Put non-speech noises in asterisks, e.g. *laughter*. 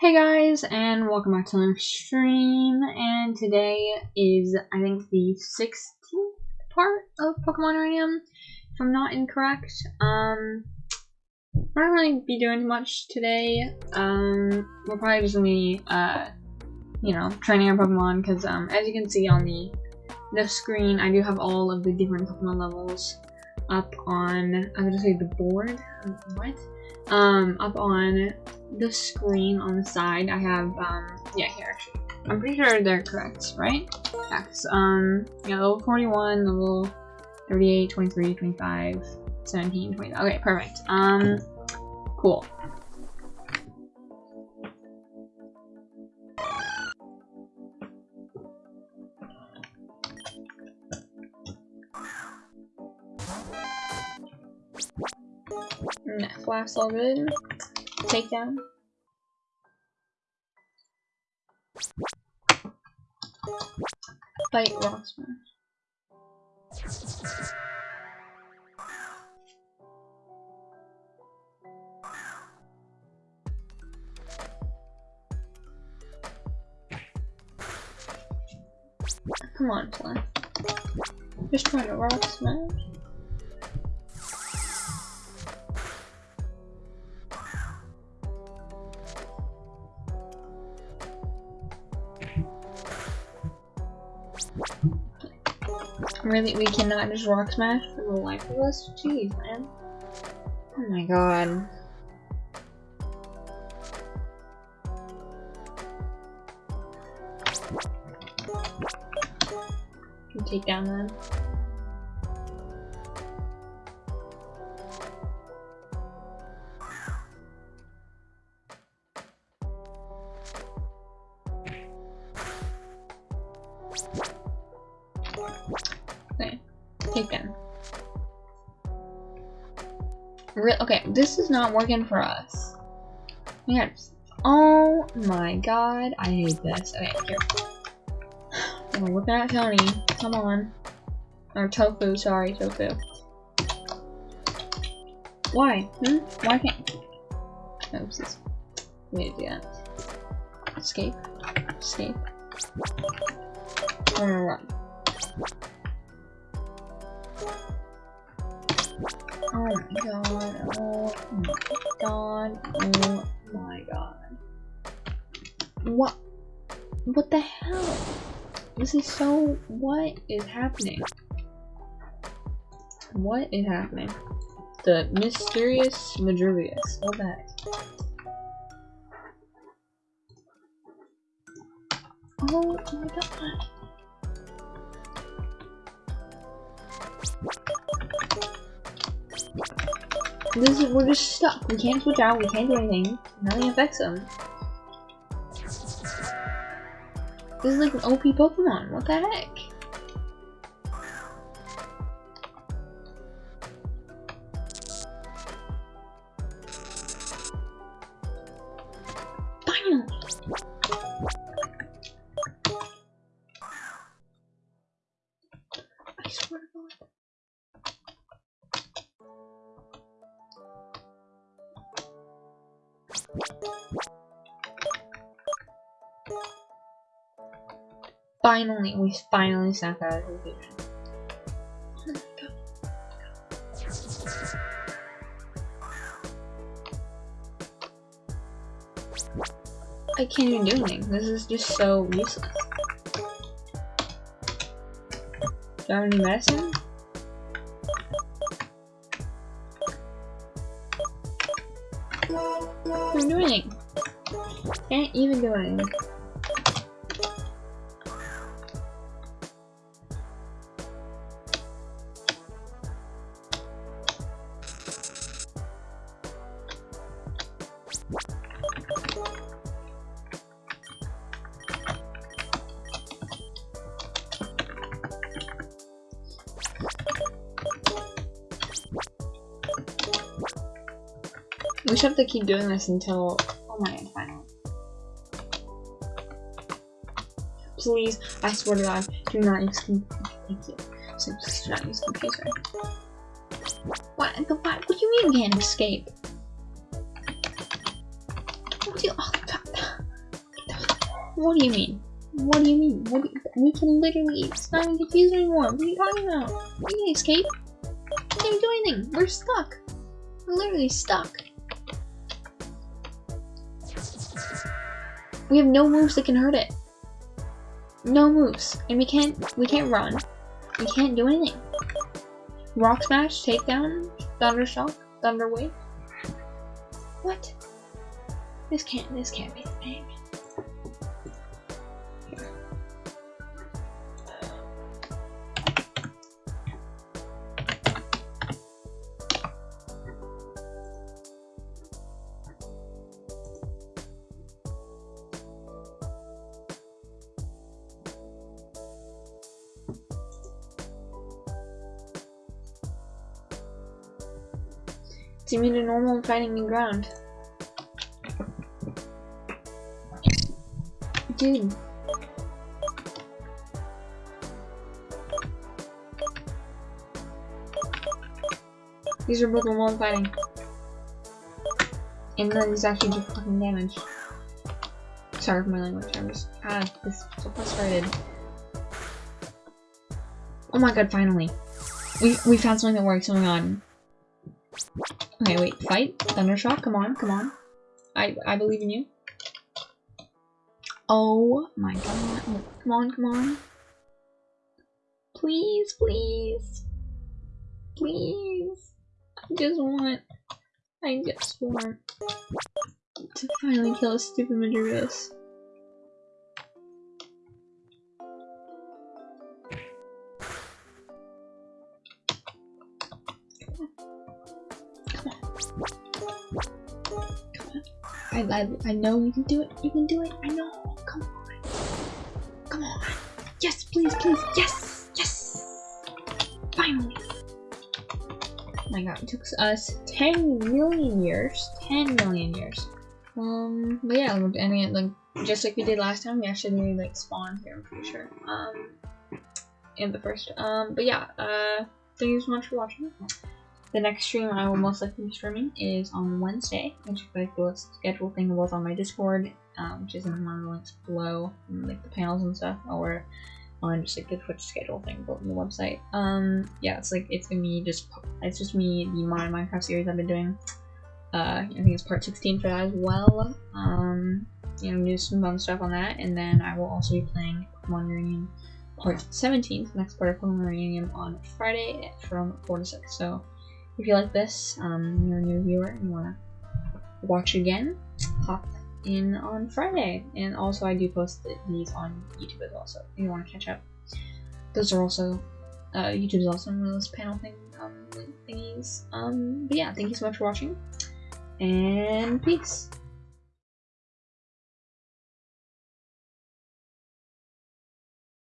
Hey guys, and welcome back to another stream, and today is, I think, the 16th part of Pokemon Uranium, if I'm not incorrect. Um, we're not really be doing much today, um, we're probably just gonna be, uh, you know, training our Pokemon, because, um, as you can see on the, the screen, I do have all of the different Pokemon levels up on, I'm gonna say the board, what? Um, up on the screen on the side, I have, um, yeah, here actually. I'm pretty sure they're correct, right? Yeah, um, yeah, level 41, level 38, 23, 25, 17, 20. Okay, perfect. Um, cool. Net all good. Takedown. Fight rock smash. Come on, Fly. Just trying to rock smash. Really, we cannot just rock smash for the life of us? Jeez, man. Oh my god. Take down then. Taken. Re okay, this is not working for us. Yes. Oh my god, I hate this. Okay, here. *gasps* I'm Tony. Come on. Or Tofu, sorry, Tofu. Why? Hmm? Why can't... Oopsies. We need to do that. Escape. Escape. Gonna run. Oh my god, oh my god, oh my god. What? What the hell? This is so... What is happening? What is happening? The mysterious Madruvius. What the? Oh my god. This is, we're just stuck. We can't switch out, we can't do anything. Nothing affects them. This is like an OP Pokemon, what the heck? Finally! I swear Finally, we finally snapped out of vacation. I can't even do anything. This is just so useless. Do I have any medicine? Can't do anything. Can't even do anything. We should have to keep doing this until oh my god, finally. Please, I swear to god, do not use Thank you. So please do not use computer. What the what? What do you mean can't escape? What do you oh. What do you mean? What do you mean? Do you, we can literally, it's not even confused anymore. What are you talking about? We can escape. We can't do anything. We're stuck. We're literally stuck. We have no moves that can hurt it. No moves. And we can't, we can't run. We can't do anything. Rock Smash, Takedown, Thunder Shock, Thunder Wave. What? This can't, this can't be the thing. It's immune to normal and fighting new ground. Dude. These are both normal and fighting. And then these actually do fucking damage. Sorry for my language, I'm just ah, this so frustrated. Oh my god, finally. We we found something that works, oh my god. Okay, wait, fight. Thundershock, come on, come on. I I believe in you. Oh my god. Come on, come on. Please, please. Please. I just want I just want to finally kill a stupid Madurus. I, I, I know you can do it. You can do it. I know. Come on. Come on. Yes, please, please. Yes. Yes. Finally. Oh my god, it took us 10 million years. 10 million years. Um, but yeah, and it, like, just like we did last time, we actually like spawned here, I'm pretty sure. Um, in the first. Um, but yeah, uh, thank you so much for watching. The next stream I will most likely be streaming is on Wednesday, which is like the schedule thing was on my Discord, um, which is in one of the links below, like the panels and stuff, or on just like the Twitch schedule thing on the website. Um, yeah, it's like it's gonna just it's just me the modern Minecraft series I've been doing. Uh, I think it's part 16 for that as well. Um, you know, do some fun stuff on that, and then I will also be playing Pokemon Uranium part 17, the next part of Pokemon Uranium on Friday from 4 to 6. So if you like this, um, you're a new viewer and you want to watch again, hop in on Friday. And also, I do post these on YouTube as well, so if you want to catch up. Those are also, uh, YouTube is also one of those panel thing, um, thingies. Um, but yeah, thank you so much for watching, and peace.